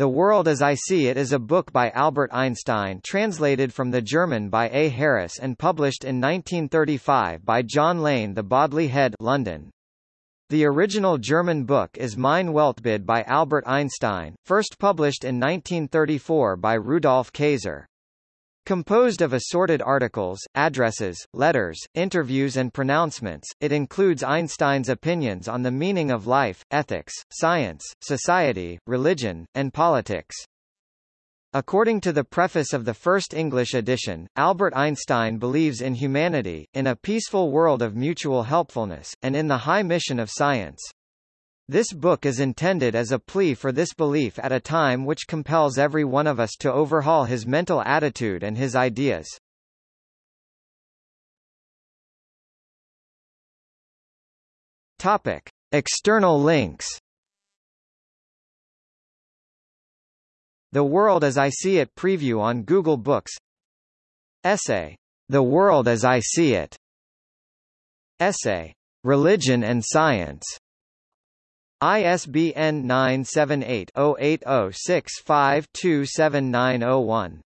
The World as I See It is a book by Albert Einstein translated from the German by A. Harris and published in 1935 by John Lane The Bodley Head London. The original German book is Mein Weltbild by Albert Einstein, first published in 1934 by Rudolf Kayser. Composed of assorted articles, addresses, letters, interviews and pronouncements, it includes Einstein's opinions on the meaning of life, ethics, science, society, religion, and politics. According to the preface of the first English edition, Albert Einstein believes in humanity, in a peaceful world of mutual helpfulness, and in the high mission of science. This book is intended as a plea for this belief at a time which compels every one of us to overhaul his mental attitude and his ideas. Topic: External links. The World as I See It preview on Google Books. Essay: The World as I See It. Essay: Religion and Science. ISBN 978-0806527901.